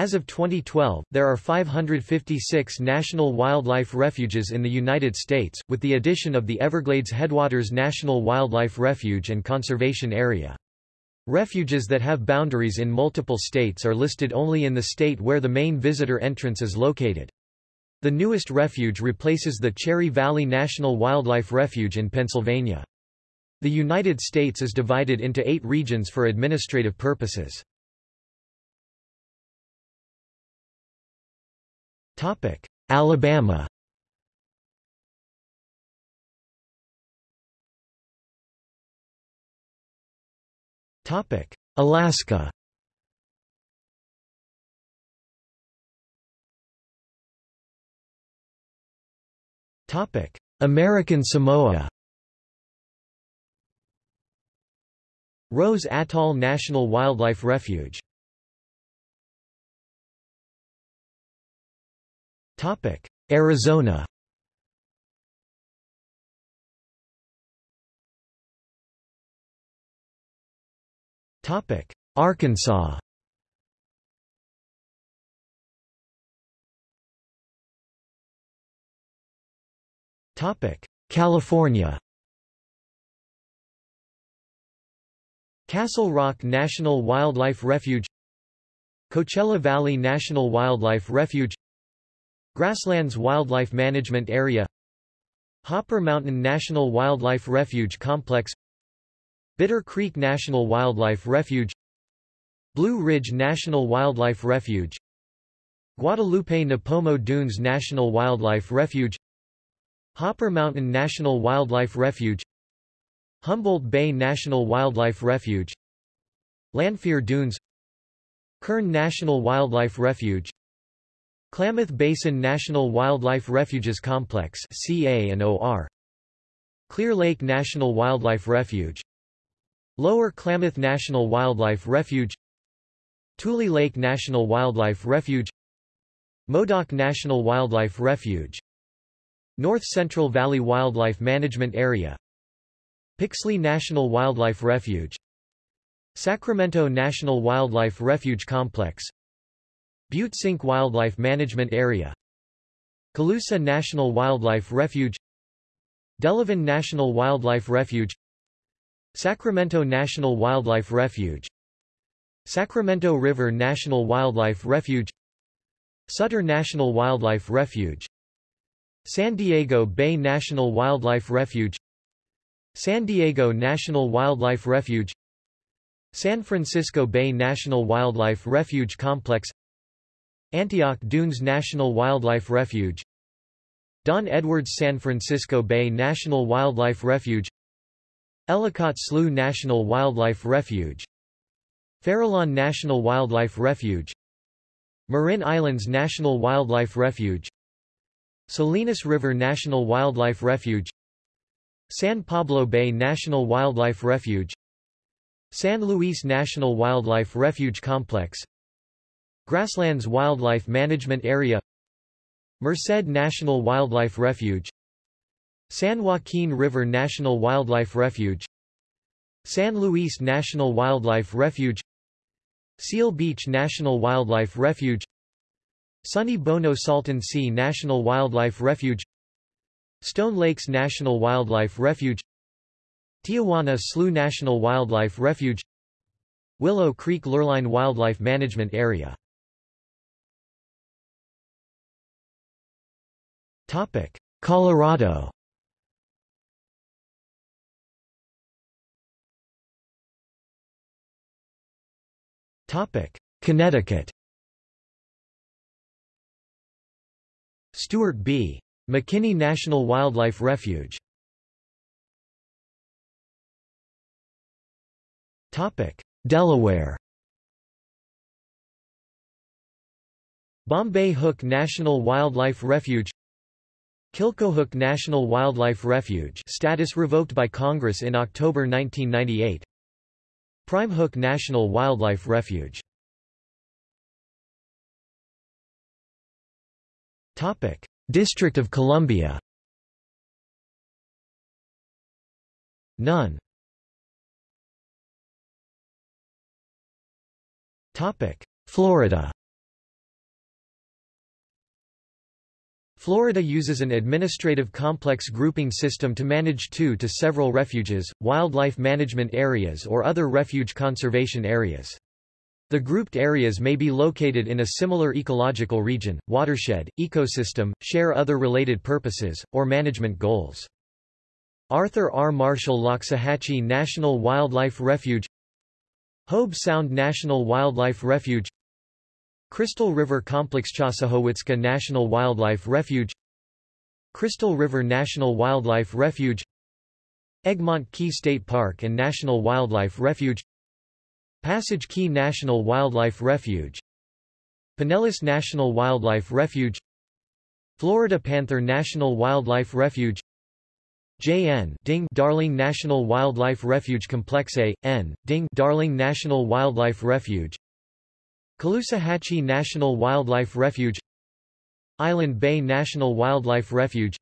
As of 2012, there are 556 national wildlife refuges in the United States, with the addition of the Everglades Headwaters National Wildlife Refuge and Conservation Area. Refuges that have boundaries in multiple states are listed only in the state where the main visitor entrance is located. The newest refuge replaces the Cherry Valley National Wildlife Refuge in Pennsylvania. The United States is divided into eight regions for administrative purposes. Alabama. Topic: Alaska. Topic: American Samoa. Rose Atoll National Wildlife Refuge Arizona. Topic: Arkansas. Topic: California. Castle Rock National Wildlife Refuge. Coachella Valley National Wildlife Refuge Grasslands Wildlife Management Area Hopper Mountain National Wildlife Refuge Complex Bitter Creek National Wildlife Refuge Blue Ridge National Wildlife Refuge Guadalupe Nipomo Dunes National Wildlife Refuge Hopper Mountain National Wildlife Refuge Humboldt Bay National Wildlife Refuge Lanphere Dunes Kern National Wildlife Refuge Klamath Basin National Wildlife Refuges Complex CA and OR Clear Lake National Wildlife Refuge. Lower Klamath National Wildlife Refuge. Tule Lake National Wildlife Refuge. Modoc National Wildlife Refuge. North Central Valley Wildlife Management Area. Pixley National Wildlife Refuge. Sacramento National Wildlife Refuge Complex Butte Sink Wildlife Management Area Colusa National Wildlife Refuge Delavan National Wildlife Refuge Sacramento National Wildlife Refuge Sacramento River National Wildlife Refuge Sutter National Wildlife Refuge San Diego Bay National Wildlife Refuge San Diego National Wildlife Refuge San Francisco Bay National Wildlife Refuge Complex Antioch Dunes National Wildlife Refuge Don Edwards San Francisco Bay National Wildlife Refuge Ellicott Slough National Wildlife Refuge Farallon National Wildlife Refuge Marin Islands National Wildlife Refuge Salinas River National Wildlife Refuge San Pablo Bay National Wildlife Refuge San Luis National Wildlife Refuge Complex Grasslands Wildlife Management Area Merced National Wildlife Refuge San Joaquin River National Wildlife Refuge San Luis National Wildlife Refuge Seal Beach National Wildlife Refuge Sonny Bono Salton Sea National Wildlife Refuge Stone Lakes National Wildlife Refuge Tijuana Slough National Wildlife Refuge Willow Creek Lurline Wildlife Management Area Topic: Colorado. Topic: Connecticut. Stewart B. McKinney National Wildlife Refuge. Topic: Delaware. Bombay Hook National Wildlife Refuge Killcohook National Wildlife Refuge status revoked by Congress in October 1998 Primehook National Wildlife Refuge. Topic District of Columbia. None Topic Florida Florida uses an administrative complex grouping system to manage two to several refuges, wildlife management areas or other refuge conservation areas. The grouped areas may be located in a similar ecological region, watershed, ecosystem, share other related purposes, or management goals. Arthur R. Marshall Loxahatchee National Wildlife Refuge Hobe Sound National Wildlife Refuge Crystal River Complex Chassahowitzka National Wildlife Refuge Crystal River National Wildlife Refuge Egmont Key State Park and National Wildlife Refuge Passage Key National Wildlife Refuge Pinellas National Wildlife Refuge Florida Panther National Wildlife Refuge JN Ding Darling National Wildlife Refuge Complex A, N, Ding Darling National Wildlife Refuge Caloosahatchee National Wildlife Refuge Island Bay National Wildlife Refuge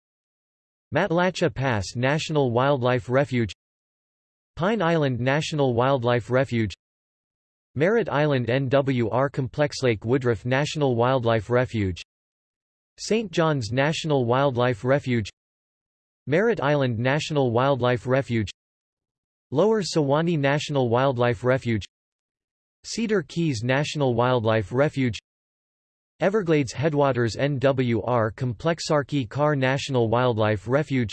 Matlacha Pass National Wildlife Refuge Pine Island National Wildlife Refuge Merritt Island NWR Complex Lake Woodruff National Wildlife Refuge St. John's National Wildlife Refuge Merritt Island National Wildlife Refuge Lower Suwannee National Wildlife Refuge Cedar Keys National Wildlife Refuge Everglades Headwaters NWR Complex Archie Carr National Wildlife Refuge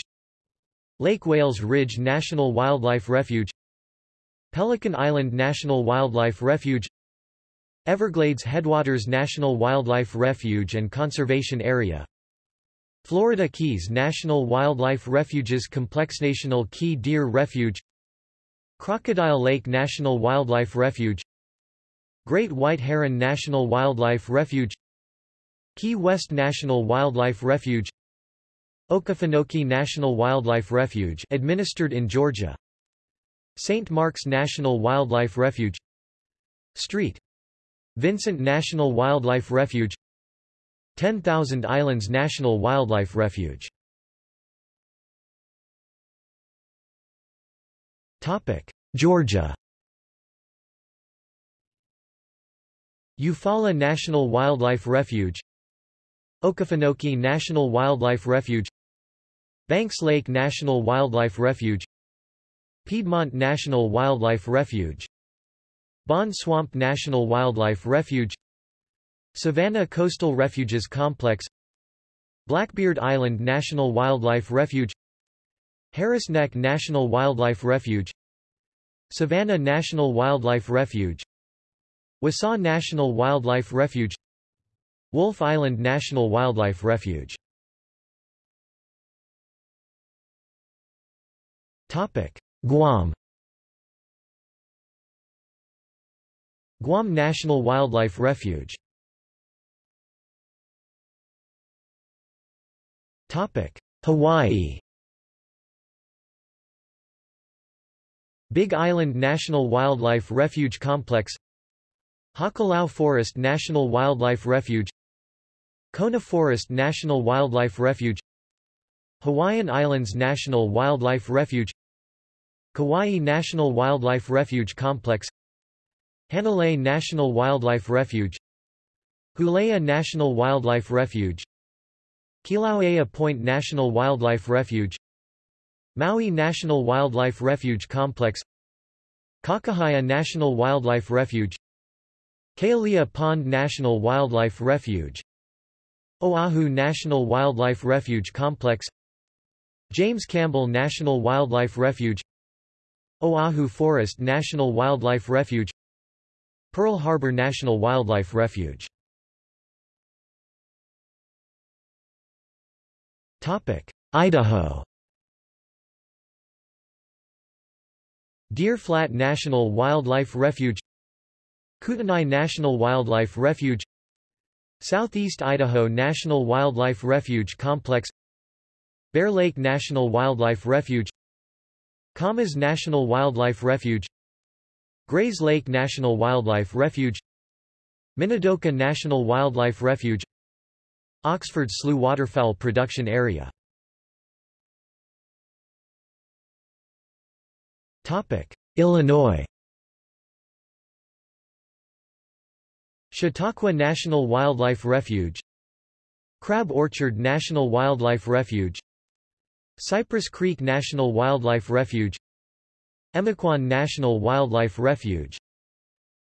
Lake Wales Ridge National Wildlife Refuge Pelican Island National Wildlife Refuge Everglades Headwaters National Wildlife Refuge and Conservation Area Florida Keys National Wildlife Refuges Complex National Key Deer Refuge Crocodile Lake National Wildlife Refuge Great White Heron National Wildlife Refuge Key West National Wildlife Refuge Okefenokee National Wildlife Refuge administered in Georgia St. Mark's National Wildlife Refuge St. Vincent National Wildlife Refuge 10,000 Islands National Wildlife Refuge Georgia Eufaula National Wildlife Refuge Okefenokee National Wildlife Refuge Banks Lake National Wildlife Refuge Piedmont National Wildlife Refuge Bond Swamp National Wildlife Refuge Savannah Coastal Refuges Complex Blackbeard Island National Wildlife Refuge Harris Neck National Wildlife Refuge Savannah National Wildlife Refuge Wassaw National Wildlife Refuge Wolf Island National Wildlife Refuge. Guam. Guam National Wildlife Refuge. Hawaii. Big Island National Wildlife Refuge Complex Hakalau Forest National Wildlife Refuge Kona Forest National Wildlife Refuge Hawaiian Islands National Wildlife Refuge Kauai National Wildlife Refuge Complex Hanalei National Wildlife Refuge Hulea National Wildlife Refuge Kilauea Point National Wildlife Refuge Maui National Wildlife Refuge Complex Kakahaia National Wildlife Refuge Kealia Pond National Wildlife Refuge Oahu National Wildlife Refuge Complex James Campbell National Wildlife Refuge Oahu Forest National Wildlife Refuge Pearl Harbor National Wildlife Refuge. Idaho. Deer Flat National Wildlife Refuge Kootenai National Wildlife Refuge Southeast Idaho National Wildlife Refuge Complex Bear Lake National Wildlife Refuge Camas National Wildlife Refuge Gray's Lake National Wildlife Refuge Minidoka National Wildlife Refuge Oxford Slough Waterfowl Production Area. Illinois Chautauqua National Wildlife Refuge Crab Orchard National Wildlife Refuge Cypress Creek National Wildlife Refuge Emiquon National Wildlife Refuge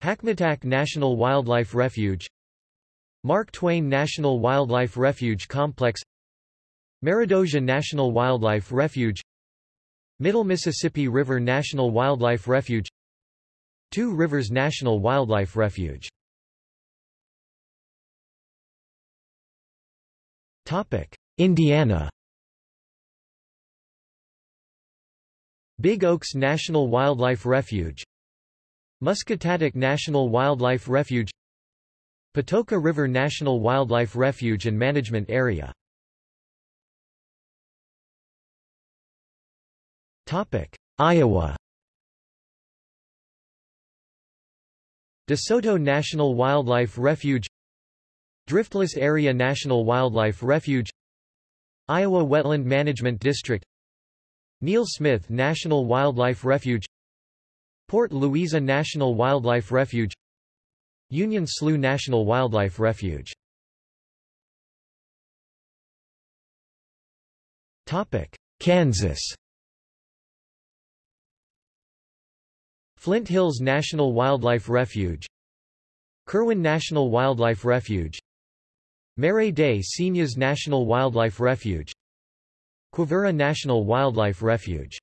Hackmatack National Wildlife Refuge Mark Twain National Wildlife Refuge Complex Meredosia National Wildlife Refuge Middle Mississippi River National Wildlife Refuge Two Rivers National Wildlife Refuge Indiana. Big Oaks National Wildlife Refuge. Muscatatuck National Wildlife Refuge. Patoka River National Wildlife Refuge and Management Area. Iowa. DeSoto National Wildlife Refuge Driftless Area National Wildlife Refuge Iowa Wetland Management District Neal Smith National Wildlife Refuge Port Louisa National Wildlife Refuge Union Slough National Wildlife Refuge. Kansas. Flint Hills National Wildlife Refuge Kirwin National Wildlife Refuge Marais des Cygnes National Wildlife Refuge. Quivira National Wildlife Refuge.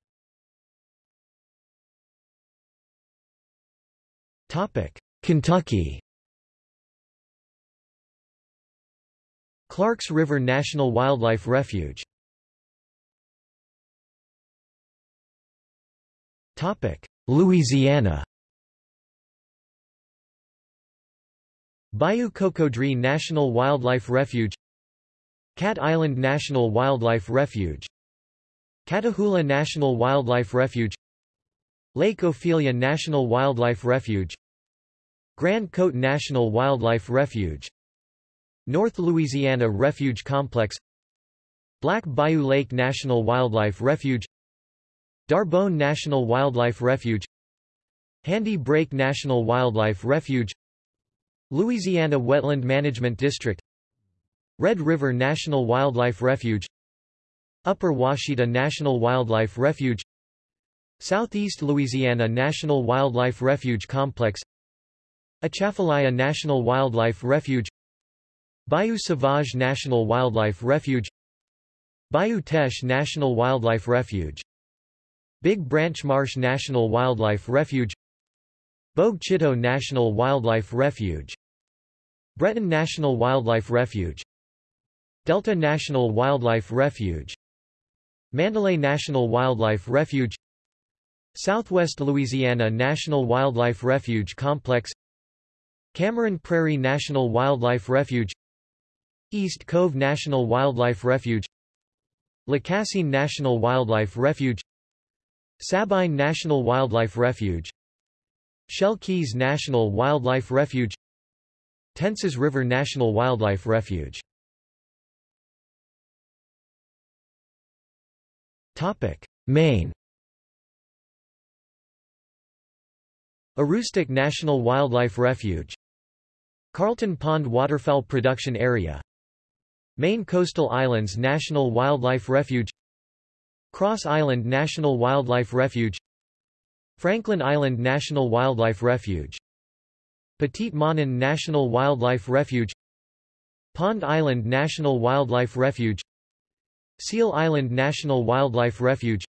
Kentucky. Clarks River National Wildlife Refuge. Louisiana Bayou Cocodrie National Wildlife Refuge Cat Island National Wildlife Refuge Catahoula National Wildlife Refuge Lake Ophelia National Wildlife Refuge Grand Cote National Wildlife Refuge North Louisiana Refuge Complex Black Bayou Lake National Wildlife Refuge D'Arbonne National Wildlife Refuge Handy Brake National Wildlife Refuge Louisiana Wetland Management District Red River National Wildlife Refuge Upper Ouachita National Wildlife Refuge Southeast Louisiana National Wildlife Refuge Complex Atchafalaya National Wildlife Refuge Bayou Sauvage National Wildlife Refuge Bayou Teche National Wildlife Refuge Big Branch Marsh National Wildlife Refuge Bogue Chitto National Wildlife Refuge Breton National Wildlife Refuge Delta National Wildlife Refuge Mandalay National Wildlife Refuge Southwest Louisiana National Wildlife Refuge Complex Cameron Prairie National Wildlife Refuge East Cove National Wildlife Refuge Lacassine National Wildlife Refuge Sabine National Wildlife Refuge Shell Keys National Wildlife Refuge Tensas River National Wildlife Refuge. Maine. Aroostook National Wildlife Refuge. Carlton Pond Waterfowl Production Area. Maine Coastal Islands National Wildlife Refuge. Cross Island National Wildlife Refuge. Franklin Island National Wildlife Refuge Petit Manan National Wildlife Refuge Pond Island National Wildlife Refuge Seal Island National Wildlife Refuge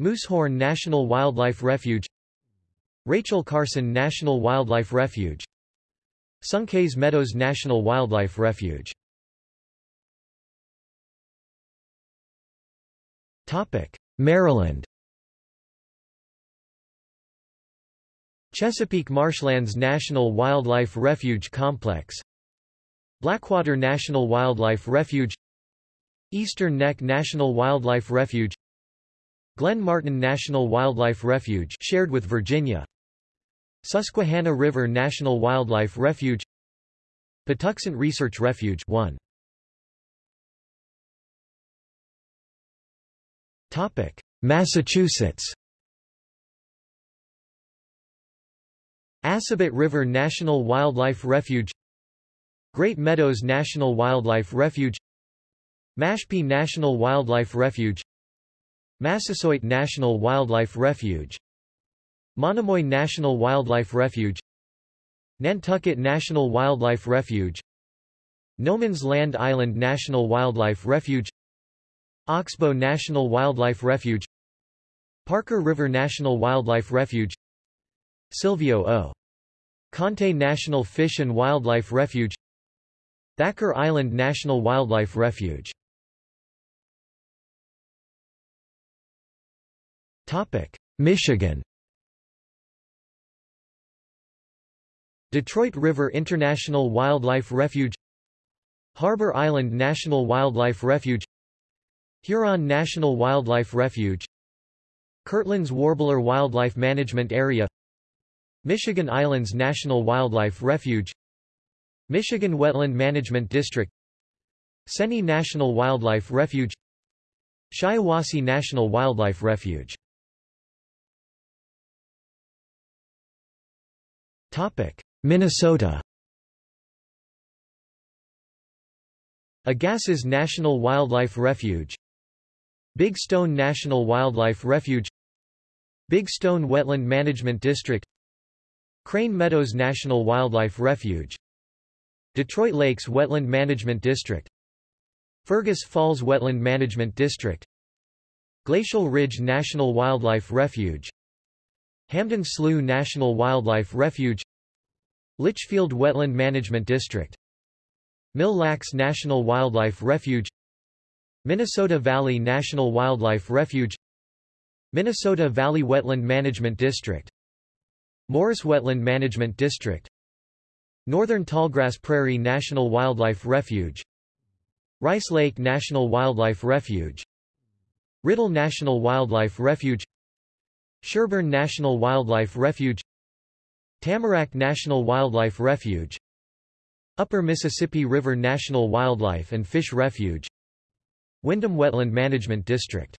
Moosehorn National Wildlife Refuge Rachel Carson National Wildlife Refuge Sunkhaze Meadows National Wildlife Refuge. Maryland Chesapeake Marshlands National Wildlife Refuge Complex Blackwater National Wildlife Refuge Eastern Neck National Wildlife Refuge Glen Martin National Wildlife Refuge shared with Virginia Susquehanna River National Wildlife Refuge Patuxent Research Refuge 1 Topic Massachusetts Assabet River National Wildlife Refuge Great Meadows National Wildlife Refuge Mashpee National Wildlife Refuge Massasoit National Wildlife Refuge Monomoy National Wildlife Refuge Nantucket National Wildlife Refuge No Man's Land Island National Wildlife Refuge Oxbow National Wildlife Refuge Parker River National Wildlife Refuge Silvio O. Conte National Fish and Wildlife Refuge. Thacher Island National Wildlife Refuge. Michigan. Detroit River International Wildlife Refuge. Harbor Island National Wildlife Refuge. Huron National Wildlife Refuge. Kirtland's Warbler Wildlife Management Area Michigan Islands National Wildlife Refuge Michigan Wetland Management District Seney National Wildlife Refuge Shiawassee National Wildlife Refuge. Minnesota. Agassiz National Wildlife Refuge Big Stone National Wildlife Refuge Big Stone Wetland Management District Crane Meadows National Wildlife Refuge. Detroit Lakes Wetland Management District. Fergus Falls Wetland Management District. Glacial Ridge National Wildlife Refuge. Hampden Slough National Wildlife Refuge. Litchfield Wetland Management District. Mille Lacs National Wildlife Refuge. Minnesota Valley National Wildlife Refuge. Minnesota Valley Wetland Management District Morris Wetland Management District. Northern Tallgrass Prairie National Wildlife Refuge. Rice Lake National Wildlife Refuge. Rydell National Wildlife Refuge. Sherburne National Wildlife Refuge. Tamarack National Wildlife Refuge. Upper Mississippi River National Wildlife and Fish Refuge. Windom Wetland Management District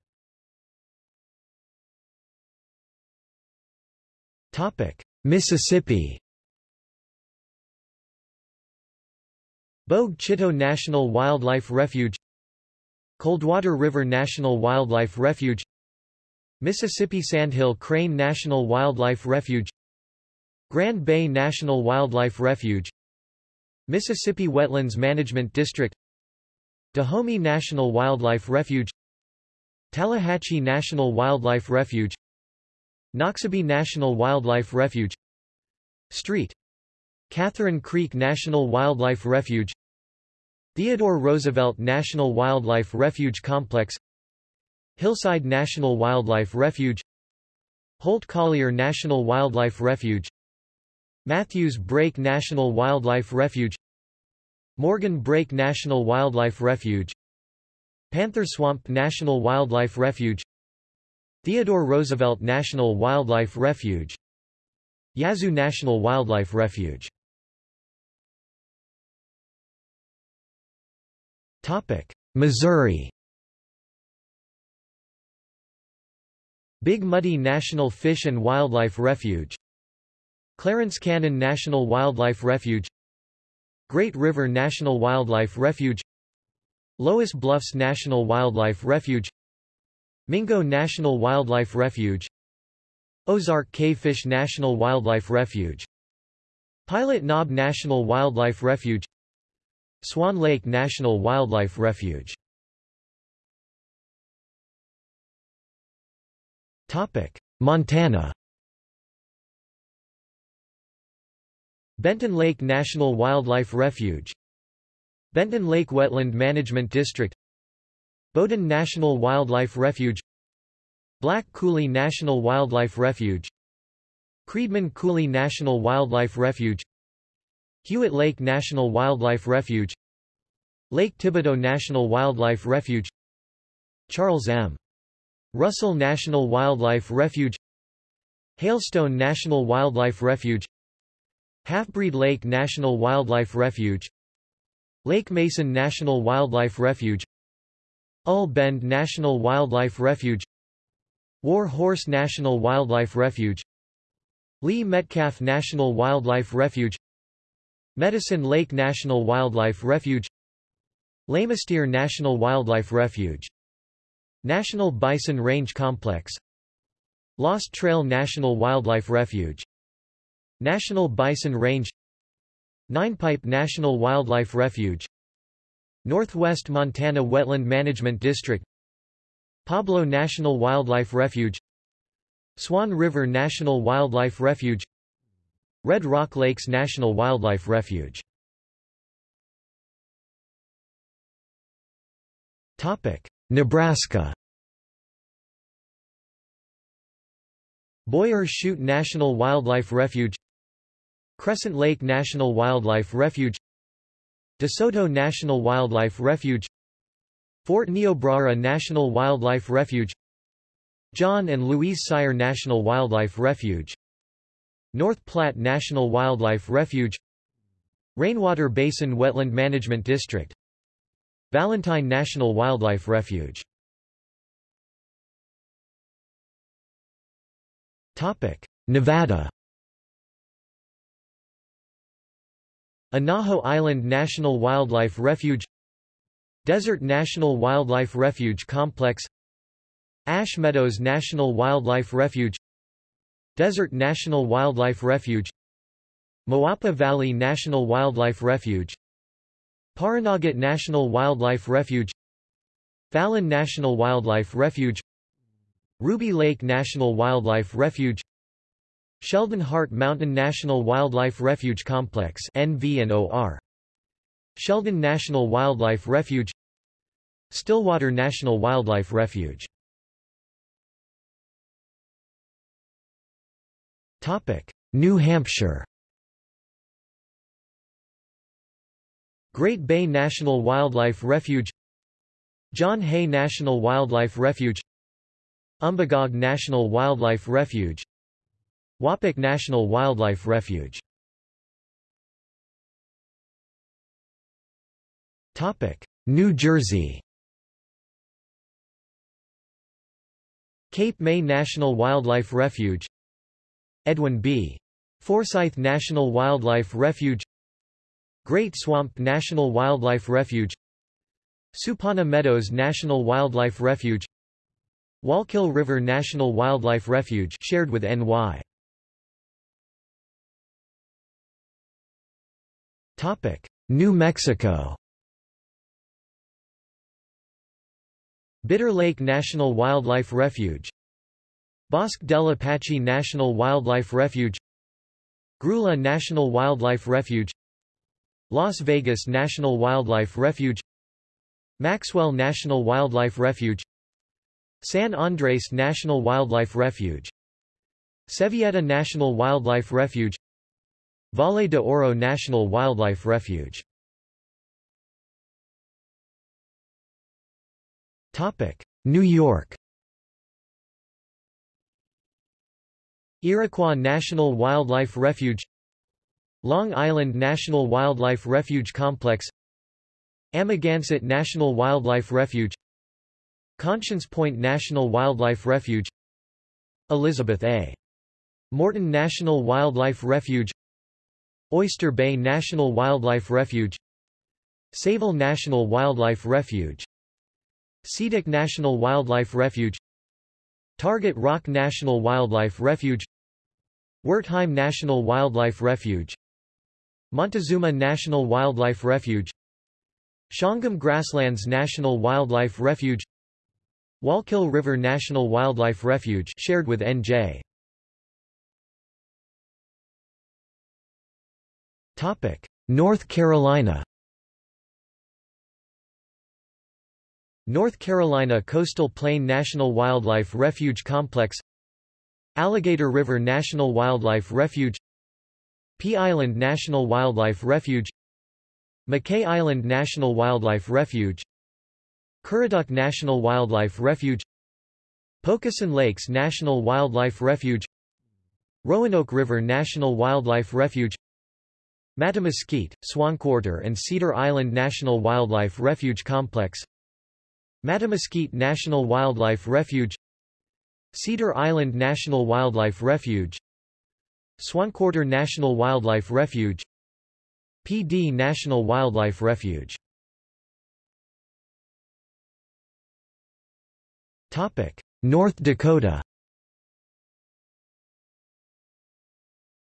Mississippi. Bogue Chitto National Wildlife Refuge. Coldwater River National Wildlife Refuge. Mississippi Sandhill Crane National Wildlife Refuge. Grand Bay National Wildlife Refuge. Mississippi Wetlands Management District. Dahomey National Wildlife Refuge. Tallahatchie National Wildlife Refuge Noxubee National Wildlife Refuge Street Catherine Creek National Wildlife Refuge Theodore Roosevelt National Wildlife Refuge Complex Hillside National Wildlife Refuge Holt Collier National Wildlife Refuge Matthews Brake National Wildlife Refuge Morgan Brake National Wildlife Refuge Panther Swamp National Wildlife Refuge Theodore Roosevelt National Wildlife Refuge. Yazoo National Wildlife Refuge. Missouri. Big Muddy National Fish and Wildlife Refuge. Clarence Cannon National Wildlife Refuge. Great River National Wildlife Refuge. Loess Bluffs National Wildlife Refuge Mingo National Wildlife Refuge Ozark Cavefish National Wildlife Refuge Pilot Knob National Wildlife Refuge Swan Lake National Wildlife Refuge. Montana. Benton Lake National Wildlife Refuge Benton Lake Wetland Management District Bowdoin National Wildlife Refuge Black Coulee National Wildlife Refuge Creedman Coulee National Wildlife Refuge Hewitt Lake National Wildlife Refuge Lake Thibadeau National Wildlife Refuge Charles M. Russell National Wildlife Refuge Hailstone National Wildlife Refuge Halfbreed Lake National Wildlife Refuge Lake Mason National Wildlife Refuge Ull Bend National Wildlife Refuge War Horse National Wildlife Refuge Lee Metcalf National Wildlife Refuge Medicine Lake National Wildlife Refuge Lamesteer National Wildlife Refuge National Bison Range Complex Lost Trail National Wildlife Refuge National Bison Range Ninepipe National Wildlife Refuge Northwest Montana Wetland Management District Pablo National Wildlife Refuge Swan River National Wildlife Refuge Red Rock Lakes National Wildlife Refuge. Nebraska. Boyer Chute National Wildlife Refuge Crescent Lake National Wildlife Refuge DeSoto National Wildlife Refuge Fort Niobrara National Wildlife Refuge John and Louise Seier National Wildlife Refuge North Platte National Wildlife Refuge Rainwater Basin Wetland Management District Valentine National Wildlife Refuge. Nevada Anaho Island National Wildlife Refuge Desert National Wildlife Refuge Complex Ash Meadows National Wildlife Refuge Desert National Wildlife Refuge Moapa Valley National Wildlife Refuge Pahranagat National Wildlife Refuge Fallon National Wildlife Refuge Ruby Lake National Wildlife Refuge Sheldon Hart Mountain National Wildlife Refuge Complex NV Sheldon National Wildlife Refuge Stillwater National Wildlife Refuge. New Hampshire. Great Bay National Wildlife Refuge John Hay National Wildlife Refuge Umbagog National Wildlife Refuge Wapack National Wildlife Refuge. New Jersey. Cape May National Wildlife Refuge. Edwin B. Forsyth National Wildlife Refuge. Great Swamp National Wildlife Refuge. Supawna Meadows National Wildlife Refuge. Wallkill River National Wildlife Refuge shared with NY New Mexico. Bitter Lake National Wildlife Refuge. Bosque del Apache National Wildlife Refuge. Grulla National Wildlife Refuge. Las Vegas National Wildlife Refuge. Maxwell National Wildlife Refuge. San Andres National Wildlife Refuge. Sevilleta National Wildlife Refuge Valle de Oro National Wildlife Refuge. New York. Iroquois National Wildlife Refuge. Long Island National Wildlife Refuge Complex. Amagansett National Wildlife Refuge. Conscience Point National Wildlife Refuge. Elizabeth A. Morton National Wildlife Refuge Oyster Bay National Wildlife Refuge Sayville National Wildlife Refuge Seatuck National Wildlife Refuge Target Rock National Wildlife Refuge Wertheim National Wildlife Refuge Montezuma National Wildlife Refuge Shawangunk Grasslands National Wildlife Refuge Wallkill River National Wildlife Refuge shared with NJ North Carolina North Carolina Coastal Plain National Wildlife Refuge Complex Alligator River National Wildlife Refuge Pea Island National Wildlife Refuge Mackay Island National Wildlife Refuge Currituck National Wildlife Refuge Pocosin Lakes National Wildlife Refuge Roanoke River National Wildlife Refuge Mattamuskeet, Swanquarter and Cedar Island National Wildlife Refuge Complex. Mattamuskeet National Wildlife Refuge. Cedar Island National Wildlife Refuge. Swanquarter National Wildlife Refuge. Pee Dee National Wildlife Refuge. North Dakota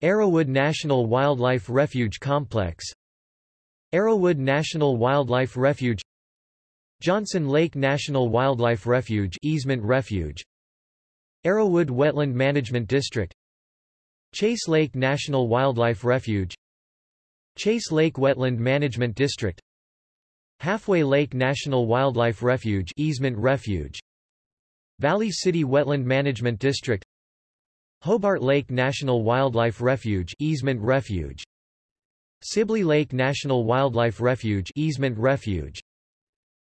Arrowwood National Wildlife Refuge Complex Arrowwood National Wildlife Refuge Johnson Lake National Wildlife Refuge Easement Refuge Arrowwood Wetland Management District Chase Lake National Wildlife Refuge Chase Lake Wetland Management District Halfway Lake National Wildlife Refuge Easement Refuge Valley City Wetland Management District Hobart Lake National Wildlife Refuge Easement Refuge. Sibley Lake National Wildlife Refuge Easement Refuge.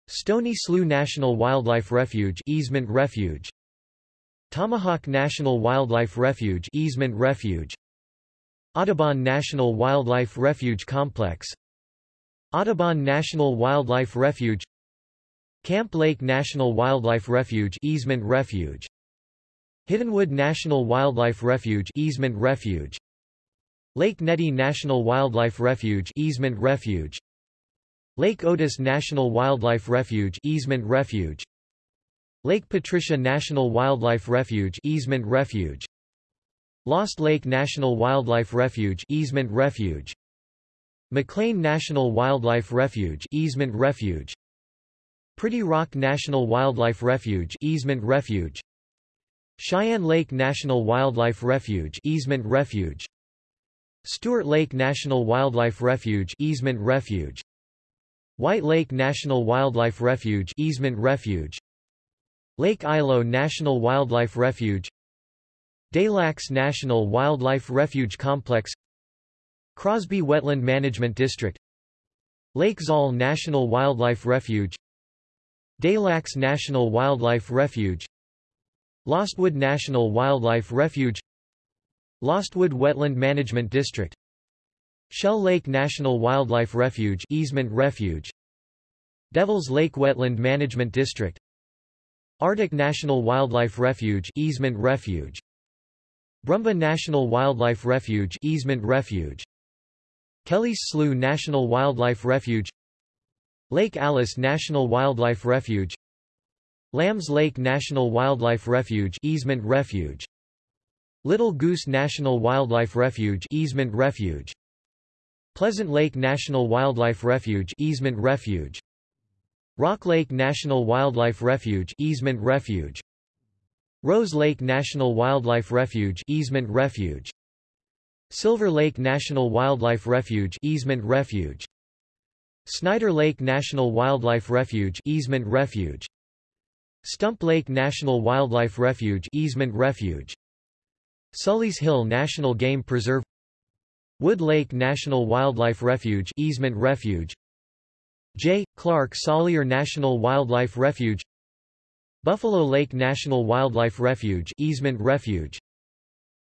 Stony Slough National Wildlife Refuge Easement Refuge. Tomahawk National Wildlife Refuge Easement Refuge. Audubon National Wildlife Refuge Complex. Audubon National Wildlife Refuge. Camp Lake National Wildlife Refuge Easement Refuge Hiddenwood National Wildlife Refuge Easement Refuge. Lake Nettie National Wildlife Refuge Easement Refuge. Lake Otis National Wildlife Refuge Easement Refuge. Lake Patricia National Wildlife Refuge Easement Refuge. Lost Lake National Wildlife Refuge Easement Refuge. McLean National Wildlife Refuge Easement Refuge. Pretty Rock National Wildlife Refuge Easement Refuge Cheyenne Lake National Wildlife Refuge Easement Refuge. Stuart Lake National Wildlife Refuge Easement Refuge. White Lake National Wildlife Refuge Easement Refuge. Lake Ilo National Wildlife Refuge. Lacs National Wildlife Refuge Complex. Crosby Wetland Management District. Lake Zahl National Wildlife Refuge. Lacs National Wildlife Refuge Lostwood National Wildlife Refuge Lostwood Wetland Management District Shell Lake National Wildlife Refuge Easement Refuge Devils Lake Wetland Management District Ardoch National Wildlife Refuge Easement Refuge Brumba National Wildlife Refuge Easement Refuge Kelly's Slough National Wildlife Refuge Lake Alice National Wildlife Refuge Lambs Lake National Wildlife Refuge Easement Refuge. Little Goose National Wildlife Refuge Easement Refuge. Pleasant Lake National Wildlife Refuge Easement Refuge. Rock Lake National Wildlife Refuge Easement Refuge. Rose Lake National Wildlife Refuge Easement Refuge. Silver Lake National Wildlife Refuge Easement Refuge. Snyder Lake National Wildlife Refuge Easement Refuge Stump Lake National Wildlife Refuge Easement Refuge. Sully's Hill National Game Preserve. Wood Lake National Wildlife Refuge Easement Refuge. J. Clark Salyer National Wildlife Refuge. Buffalo Lake National Wildlife Refuge Easement Refuge.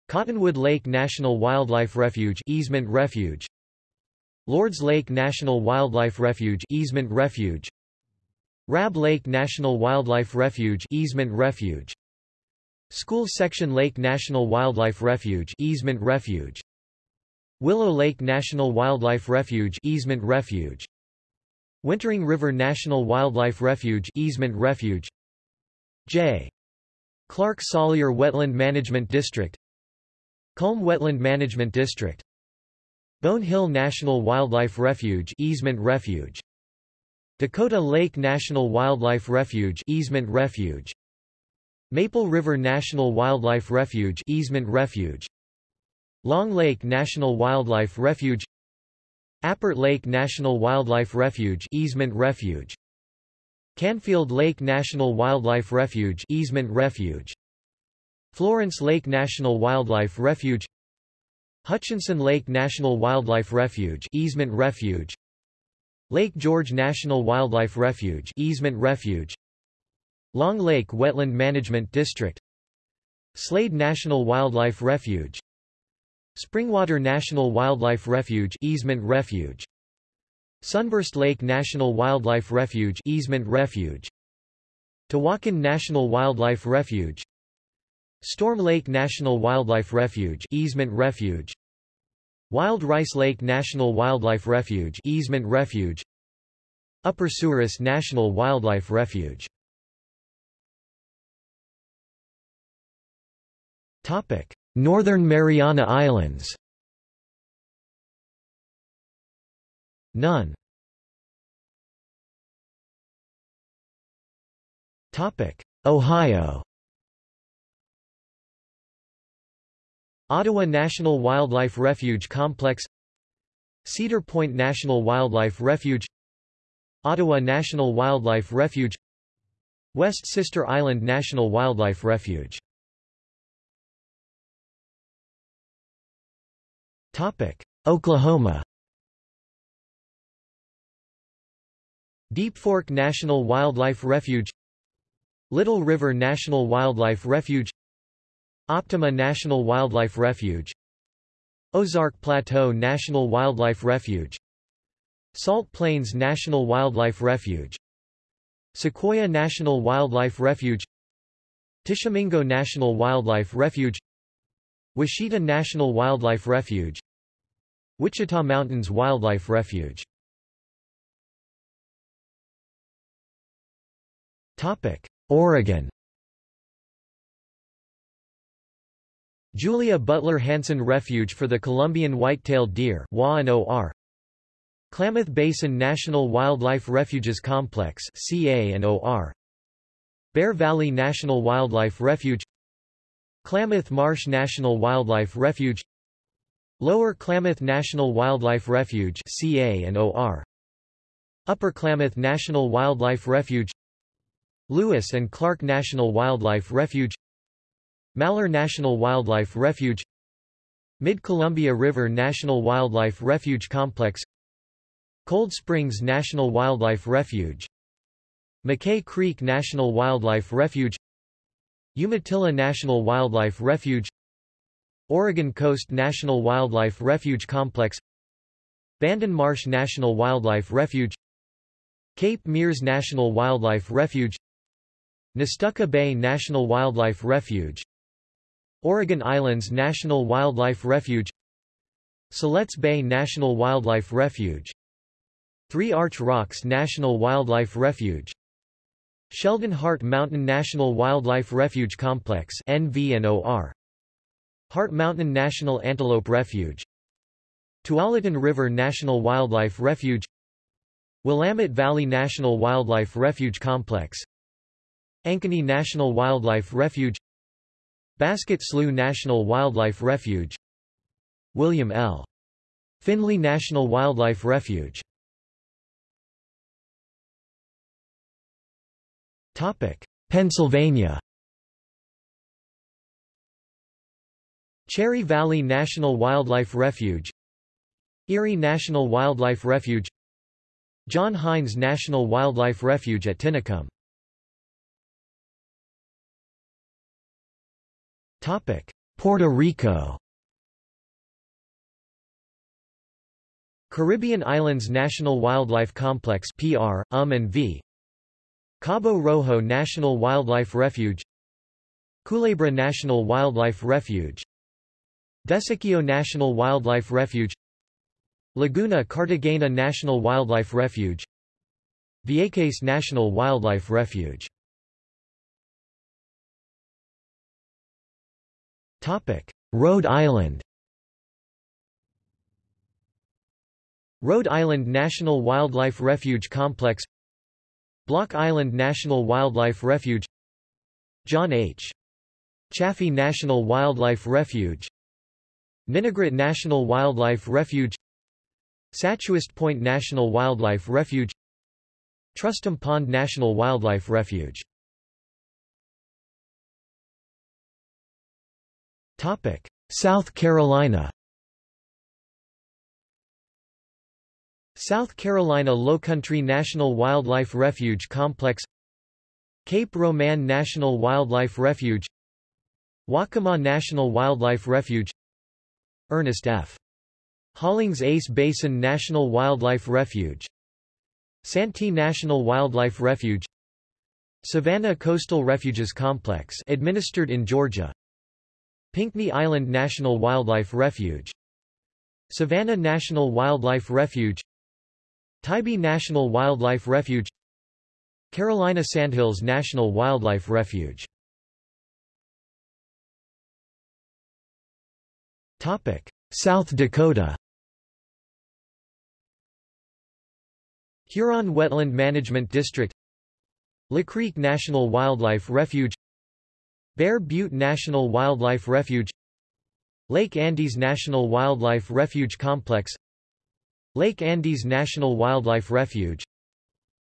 Cottonwood Lake National Wildlife Refuge Easement Refuge. Lords Lake National Wildlife Refuge Easement Refuge Rab Lake National Wildlife Refuge Easement Refuge. School Section Lake National Wildlife Refuge Easement Refuge. Willow Lake National Wildlife Refuge Easement Refuge. Wintering River National Wildlife Refuge Easement Refuge. J. Clark Salyer Wetland Management District. Kulm Wetland Management District. Bone Hill National Wildlife Refuge Easement Refuge Dakota Lake National Wildlife Refuge Easement Refuge. Maple River National Wildlife Refuge Easement Refuge. Long Lake National Wildlife Refuge. Appert Lake National Wildlife Refuge Easement Refuge. Canfield Lake National Wildlife Refuge Easement Refuge. Florence Lake National Wildlife Refuge. Hutchinson Lake National Wildlife Refuge Easement Refuge Lake George National Wildlife Refuge Easement Refuge. Long Lake Wetland Management District. Slade National Wildlife Refuge. Springwater National Wildlife Refuge Easement Refuge. Sunburst Lake National Wildlife Refuge Easement Refuge. Tewaukon National Wildlife Refuge. Storm Lake National Wildlife Refuge Easement Refuge Wild Rice Lake National Wildlife Refuge Easement Refuge Upper Souris National Wildlife Refuge Topic: Northern Mariana Islands. None. Topic: Ohio. Ottawa National Wildlife Refuge Complex Cedar Point National Wildlife Refuge Ottawa National Wildlife Refuge West Sister Island National Wildlife Refuge Topic. Oklahoma Deep Fork National Wildlife Refuge Little River National Wildlife Refuge Optima National Wildlife Refuge Ozark Plateau National Wildlife Refuge Salt Plains National Wildlife Refuge Sequoyah National Wildlife Refuge Tishomingo National Wildlife Refuge Washita National Wildlife Refuge Wichita Mountains Wildlife Refuge. Oregon Julia Butler Hansen Refuge for the Columbian White-tailed Deer Klamath Basin National Wildlife Refuges Complex CA and OR Bear Valley National Wildlife Refuge. Klamath Marsh National Wildlife Refuge. Lower Klamath National Wildlife Refuge CA and OR Upper Klamath National Wildlife Refuge. Lewis and Clark National Wildlife Refuge Malheur National Wildlife Refuge Mid-Columbia River National Wildlife Refuge Complex Cold Springs National Wildlife Refuge McKay Creek National Wildlife Refuge Umatilla National Wildlife Refuge Oregon Coast National Wildlife Refuge Complex Bandon Marsh National Wildlife Refuge Cape Meares National Wildlife Refuge Nestucca Bay National Wildlife Refuge Oregon Islands National Wildlife Refuge Siletz Bay National Wildlife Refuge Three Arch Rocks National Wildlife Refuge Sheldon Hart Mountain National Wildlife Refuge Complex NVNOR Hart Mountain National Antelope Refuge Tualatin River National Wildlife Refuge Willamette Valley National Wildlife Refuge Complex Ankeny National Wildlife Refuge Basket Slough National Wildlife Refuge. William L. Finley National Wildlife Refuge. Pennsylvania. Cherry Valley National Wildlife Refuge. Erie National Wildlife Refuge. John Heinz National Wildlife Refuge at Tinicum Puerto Rico. Caribbean Islands National Wildlife Complex PR, UM and V. Cabo Rojo National Wildlife Refuge. Culebra National Wildlife Refuge. Desecheo National Wildlife Refuge. Laguna Cartagena National Wildlife Refuge. Vieques National Wildlife Refuge Rhode Island. Rhode Island National Wildlife Refuge Complex. Block Island National Wildlife Refuge. John H. Chafee National Wildlife Refuge. Ninigret National Wildlife Refuge. Sachuest Point National Wildlife Refuge. Trustom Pond National Wildlife Refuge South Carolina South Carolina Lowcountry National Wildlife Refuge Complex Cape Romain National Wildlife Refuge Waccamaw National Wildlife Refuge Ernest F. Hollings Ace Basin National Wildlife Refuge Santee National Wildlife Refuge Savannah Coastal Refuges Complex administered in Georgia Pinckney Island National Wildlife Refuge. Savannah National Wildlife Refuge. Tybee National Wildlife Refuge. Carolina Sandhills National Wildlife Refuge. South Dakota. Huron Wetland Management District. Lacreek National Wildlife Refuge Bear Butte National Wildlife Refuge Lake Andes National Wildlife Refuge Complex Lake Andes National Wildlife Refuge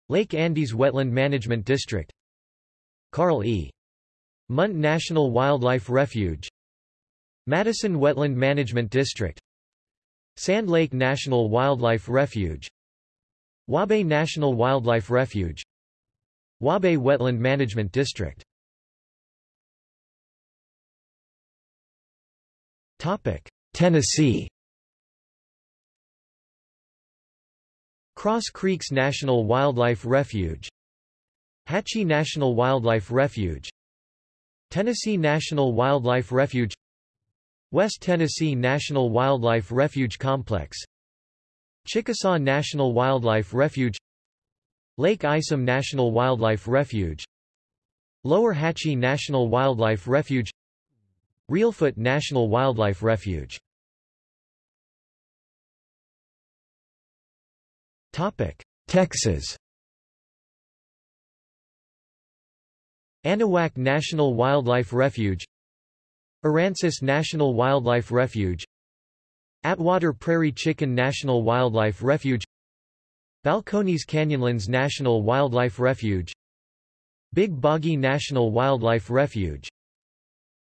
Lake Andes Wetland Management District Carl E. Munt National Wildlife Refuge Madison Wetland Management District Sand Lake National Wildlife Refuge Waubay National Wildlife Refuge Waubay Wetland Management District Tennessee. Cross Creeks National Wildlife Refuge. Hatchie National Wildlife Refuge. Tennessee National Wildlife Refuge. West Tennessee National Wildlife Refuge Complex. Chickasaw National Wildlife Refuge. Lake Isom National Wildlife Refuge. Lower Hatchie National Wildlife Refuge Reelfoot National Wildlife Refuge. Texas. Anahuac National Wildlife Refuge. Aransas National Wildlife Refuge. Atwater Prairie Chicken National Wildlife Refuge. Balcones Canyonlands National Wildlife Refuge. Big Boggy National Wildlife Refuge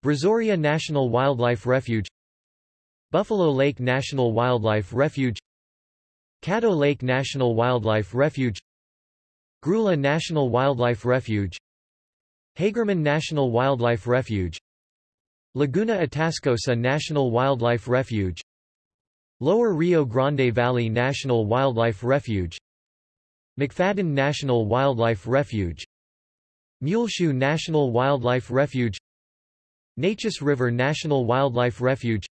Brazoria National Wildlife Refuge Buffalo Lake National Wildlife Refuge Caddo Lake National Wildlife Refuge Grulla National Wildlife Refuge Hagerman National Wildlife Refuge Laguna Atascosa National Wildlife Refuge Lower Rio Grande Valley National Wildlife Refuge McFaddin National Wildlife Refuge Muleshoe National Wildlife Refuge Neches River National Wildlife Refuge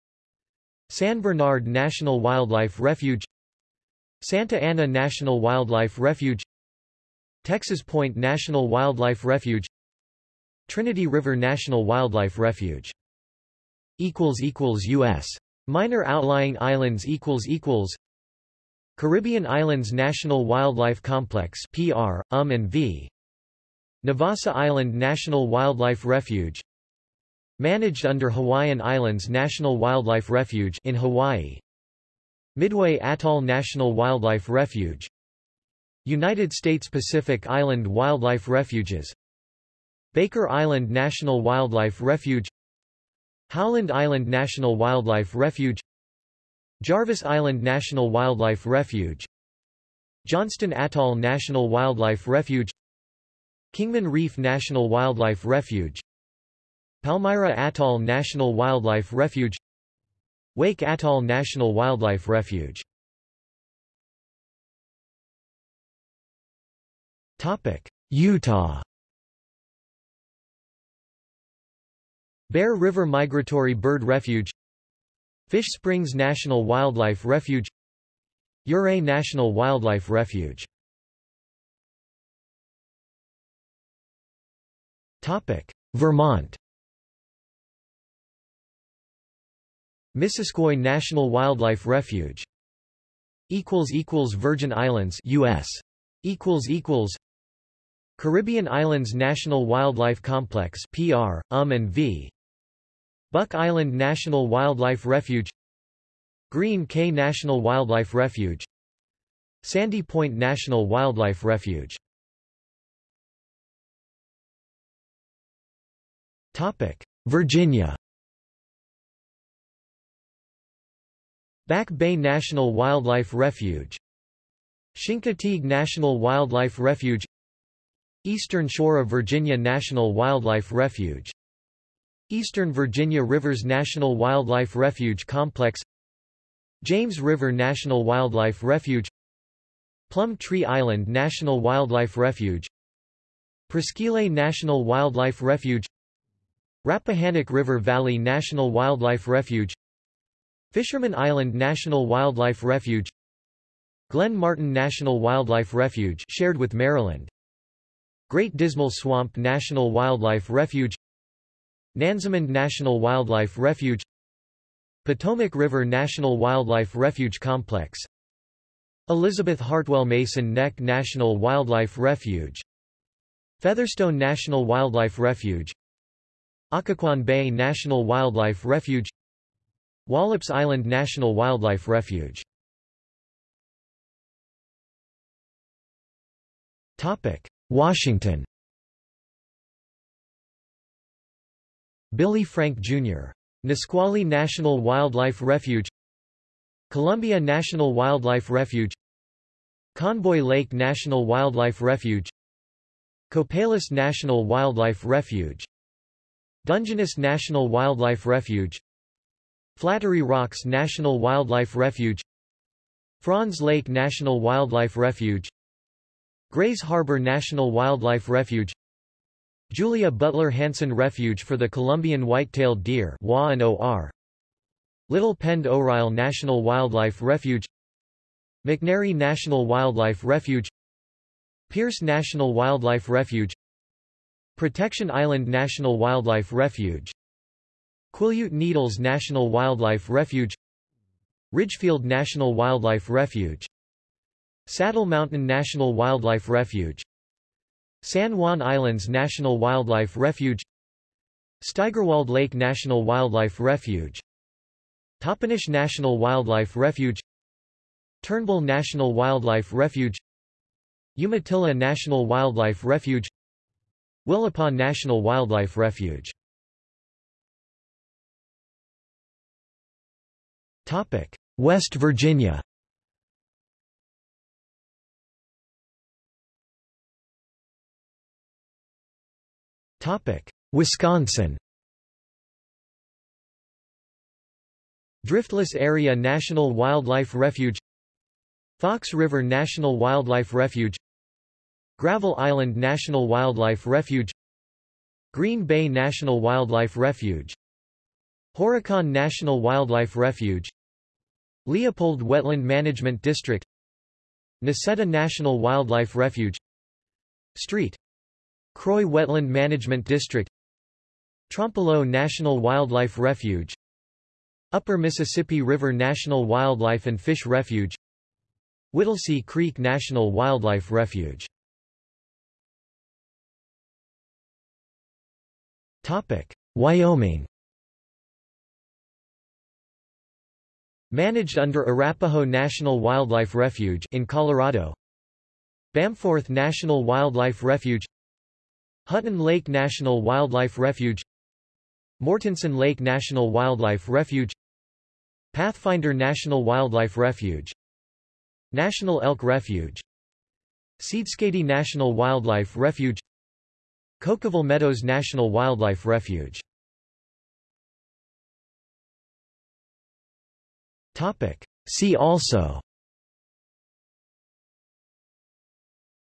San Bernard National Wildlife Refuge Santa Ana National Wildlife Refuge Texas Point National Wildlife Refuge Trinity River National Wildlife Refuge U.S. Minor outlying islands equals equals Caribbean Islands National Wildlife Complex PR, UM and V Navassa Island National Wildlife Refuge Managed under Hawaiian Islands National Wildlife Refuge in Hawaii. Midway Atoll National Wildlife Refuge. United States Pacific Island Wildlife Refuges. Baker Island National Wildlife Refuge. Howland Island National Wildlife Refuge. Jarvis Island National Wildlife Refuge. Johnston Atoll National Wildlife Refuge. Kingman Reef National Wildlife Refuge. Palmyra Atoll National Wildlife Refuge Wake Atoll National Wildlife Refuge. Utah. Bear River Migratory Bird Refuge Fish Springs National Wildlife Refuge Ouray National Wildlife Refuge. Vermont Missisquoi National Wildlife Refuge. Equals equals Virgin Islands US equals equals Caribbean Islands National Wildlife Complex PR, UM and V. Buck Island National Wildlife Refuge. Green Cay National Wildlife Refuge. Sandy Point National Wildlife Refuge. Topic Virginia Back Bay National Wildlife Refuge. Chincoteague National Wildlife Refuge. Eastern Shore of Virginia National Wildlife Refuge. Eastern Virginia Rivers National Wildlife Refuge Complex. James River National Wildlife Refuge. Plum Tree Island National Wildlife Refuge. Presqu'île National Wildlife Refuge. Rappahannock River Valley National Wildlife Refuge Fisherman Island National Wildlife Refuge Glenn Martin National Wildlife Refuge shared with Maryland Great Dismal Swamp National Wildlife Refuge Nansemond National Wildlife Refuge Potomac River National Wildlife Refuge Complex Elizabeth Hartwell Mason Neck National Wildlife Refuge Featherstone National Wildlife Refuge Occoquan Bay National Wildlife Refuge Wallops Island National Wildlife Refuge Washington Billy Frank, Jr. Nisqually National Wildlife Refuge Columbia National Wildlife Refuge Conboy Lake National Wildlife Refuge Copalis National Wildlife Refuge Dungeness National Wildlife Refuge Flattery Rocks National Wildlife Refuge Franz Lake National Wildlife Refuge Grays Harbor National Wildlife Refuge Julia Butler Hansen Refuge for the Columbian White-tailed Deer Little Pend Oreille National Wildlife Refuge McNary National Wildlife Refuge Pierce National Wildlife Refuge Protection Island National Wildlife Refuge Quileute Needles National Wildlife Refuge Ridgefield National Wildlife Refuge Saddle Mountain National Wildlife Refuge San Juan Islands National Wildlife Refuge Steigerwald Lake National Wildlife Refuge Toppenish National Wildlife Refuge Turnbull National Wildlife Refuge Umatilla National Wildlife Refuge Willapa National Wildlife Refuge West Virginia. Wisconsin. Driftless Area National Wildlife Refuge. Fox River National Wildlife Refuge. Gravel Island National Wildlife Refuge. Green Bay National Wildlife Refuge. Horicon National Wildlife Refuge Leopold Wetland Management District Necedah National Wildlife Refuge Street. Croix Wetland Management District Trempealeau National Wildlife Refuge Upper Mississippi River National Wildlife and Fish Refuge Whittlesey Creek National Wildlife Refuge Wyoming Managed under Arapaho National Wildlife Refuge in Colorado Bamforth National Wildlife Refuge Hutton Lake National Wildlife Refuge Mortenson Lake National Wildlife Refuge Pathfinder National Wildlife Refuge National Elk Refuge Seedskadee National Wildlife Refuge Cokeville Meadows National Wildlife Refuge See also.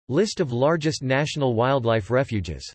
List of largest national wildlife refuges